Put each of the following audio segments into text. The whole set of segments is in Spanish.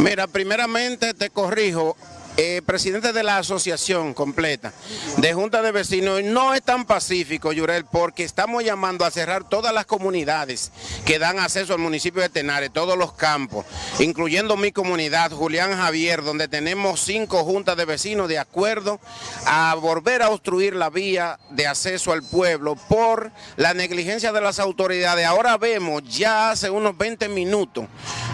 Mira, primeramente te corrijo, eh, presidente de la asociación completa de Junta de Vecinos, no es tan pacífico, Yurel, porque estamos llamando a cerrar todas las comunidades que dan acceso al municipio de Tenares, todos los campos, incluyendo mi comunidad, Julián Javier, donde tenemos cinco juntas de vecinos de acuerdo a volver a obstruir la vía de acceso al pueblo por la negligencia de las autoridades. Ahora vemos, ya hace unos 20 minutos,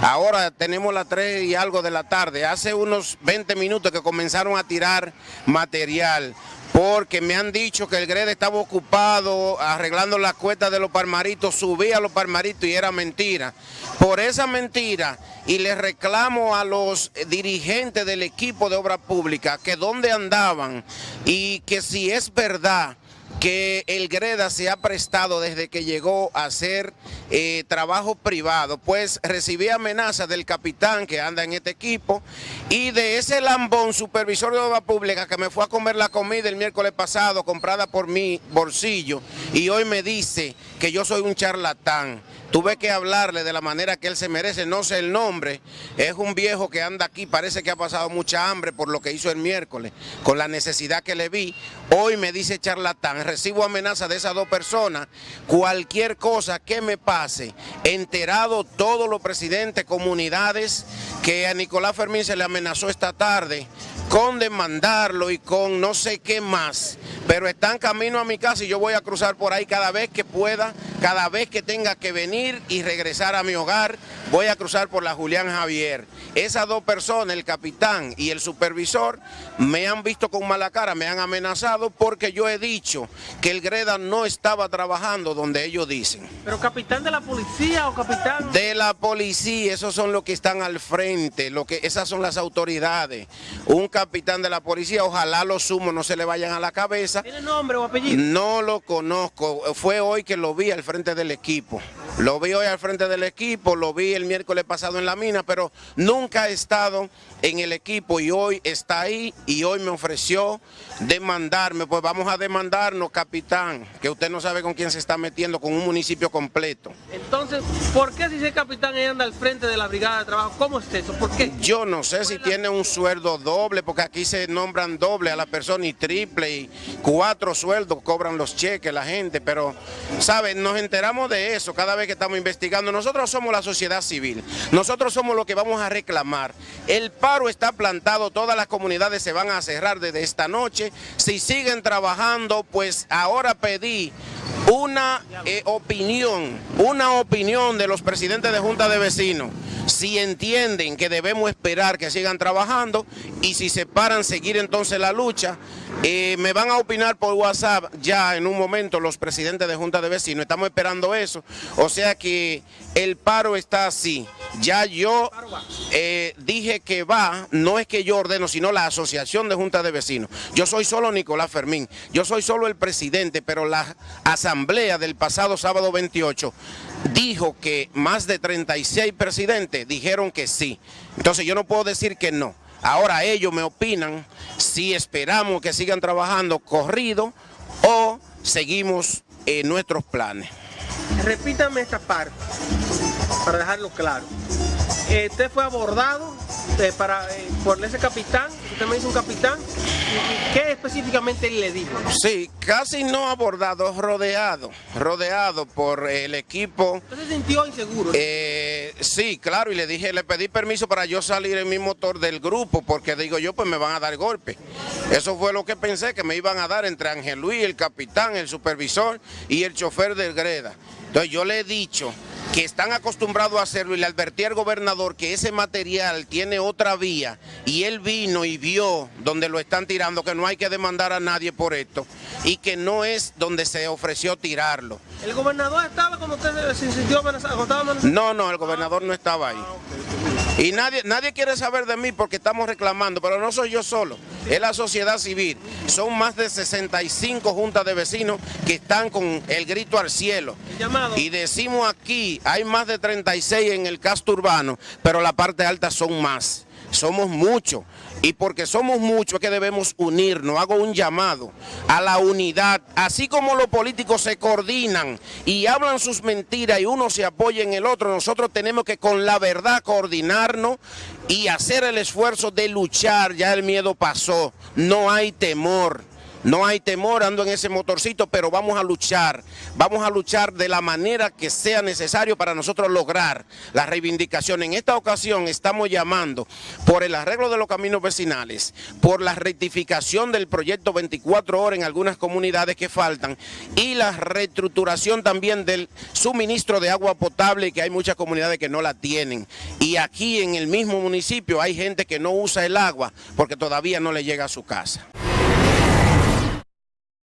ahora tenemos las 3 y algo de la tarde, hace unos 20 minutos que comenzaron a tirar material porque me han dicho que el GRED estaba ocupado arreglando las cuestas de los palmaritos, subía a los palmaritos y era mentira. Por esa mentira, y le reclamo a los dirigentes del equipo de obra pública que dónde andaban y que si es verdad que el Greda se ha prestado desde que llegó a hacer eh, trabajo privado, pues recibí amenazas del capitán que anda en este equipo y de ese lambón supervisor de obra pública que me fue a comer la comida el miércoles pasado comprada por mi bolsillo y hoy me dice que yo soy un charlatán. Tuve que hablarle de la manera que él se merece, no sé el nombre, es un viejo que anda aquí, parece que ha pasado mucha hambre por lo que hizo el miércoles, con la necesidad que le vi. Hoy me dice charlatán, recibo amenaza de esas dos personas, cualquier cosa que me pase, enterado todos los presidentes, comunidades, que a Nicolás Fermín se le amenazó esta tarde, con demandarlo y con no sé qué más, pero están camino a mi casa y yo voy a cruzar por ahí cada vez que pueda, cada vez que tenga que venir y regresar a mi hogar, voy a cruzar por la Julián Javier. Esas dos personas, el capitán y el supervisor, me han visto con mala cara, me han amenazado porque yo he dicho que el Greda no estaba trabajando donde ellos dicen. ¿Pero capitán de la policía o capitán...? De la policía, esos son los que están al frente, lo que, esas son las autoridades. Un capitán de la policía, ojalá los humos no se le vayan a la cabeza. ¿Tiene nombre o apellido? No lo conozco, fue hoy que lo vi al frente del equipo. Lo vi hoy al frente del equipo, lo vi el miércoles pasado en la mina, pero nunca ha estado en el equipo y hoy está ahí y hoy me ofreció demandarme. Pues vamos a demandarnos, capitán, que usted no sabe con quién se está metiendo, con un municipio completo. Entonces, ¿por qué si ese capitán anda al frente de la brigada de trabajo? ¿Cómo es eso? ¿Por qué? Yo no sé si tiene un sueldo doble, porque aquí se nombran doble a la persona y triple y cuatro sueldos cobran los cheques la gente, pero, ¿saben? Nos enteramos de eso cada vez que estamos investigando. Nosotros somos la sociedad civil, nosotros somos los que vamos a reclamar. El paro está plantado, todas las comunidades se van a cerrar desde esta noche. Si siguen trabajando, pues ahora pedí una eh, opinión, una opinión de los presidentes de Junta de Vecinos si entienden que debemos esperar que sigan trabajando y si se paran seguir entonces la lucha, eh, me van a opinar por WhatsApp ya en un momento los presidentes de Junta de Vecinos, estamos esperando eso, o sea que el paro está así, ya yo eh, dije que va, no es que yo ordeno, sino la Asociación de Junta de Vecinos, yo soy solo Nicolás Fermín, yo soy solo el presidente, pero la asamblea del pasado sábado 28 dijo que más de 36 presidentes dijeron que sí. Entonces yo no puedo decir que no. Ahora ellos me opinan si esperamos que sigan trabajando corrido o seguimos en nuestros planes. Repítame esta parte para dejarlo claro. Eh, usted fue abordado eh, para, eh, por ese capitán, usted me dice un capitán, ¿qué específicamente le dijo? Sí, casi no abordado, rodeado, rodeado por el equipo. ¿Usted se sintió inseguro? Sí, claro, y le dije, le pedí permiso para yo salir en mi motor del grupo, porque digo yo, pues me van a dar golpe. Eso fue lo que pensé, que me iban a dar entre Ángel Luis, el capitán, el supervisor y el chofer del Greda. Entonces yo le he dicho que están acostumbrados a hacerlo y le advertí al gobernador que ese material tiene otra vía y él vino y vio donde lo están tirando, que no hay que demandar a nadie por esto y que no es donde se ofreció tirarlo. ¿El gobernador estaba cuando usted se sintió amenazado? No, no, el gobernador no estaba ahí. Ah, y nadie, nadie quiere saber de mí porque estamos reclamando, pero no soy yo solo, es la sociedad civil. Son más de 65 juntas de vecinos que están con el grito al cielo. Y decimos aquí, hay más de 36 en el casto urbano, pero la parte alta son más somos muchos. Y porque somos muchos es que debemos unirnos. Hago un llamado a la unidad. Así como los políticos se coordinan y hablan sus mentiras y uno se apoya en el otro, nosotros tenemos que con la verdad coordinarnos y hacer el esfuerzo de luchar. Ya el miedo pasó. No hay temor. No hay temor, ando en ese motorcito, pero vamos a luchar. Vamos a luchar de la manera que sea necesario para nosotros lograr la reivindicación. En esta ocasión estamos llamando por el arreglo de los caminos vecinales, por la rectificación del proyecto 24 horas en algunas comunidades que faltan y la reestructuración también del suministro de agua potable, que hay muchas comunidades que no la tienen. Y aquí en el mismo municipio hay gente que no usa el agua porque todavía no le llega a su casa.